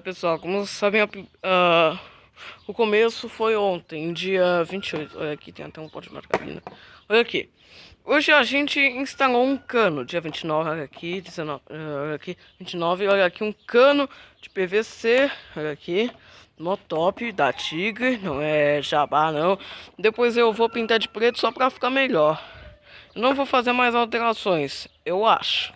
pessoal, como vocês sabem, uh, o começo foi ontem, dia 28. Olha aqui, tem até um pote de margarina. Olha aqui. Hoje a gente instalou um cano, dia 29, olha aqui, 19, eh, olha aqui, 29, olha aqui um cano de PVC, olha aqui, no top da Tigre, não é jabá não. Depois eu vou pintar de preto só pra ficar melhor. não vou fazer mais alterações, eu acho.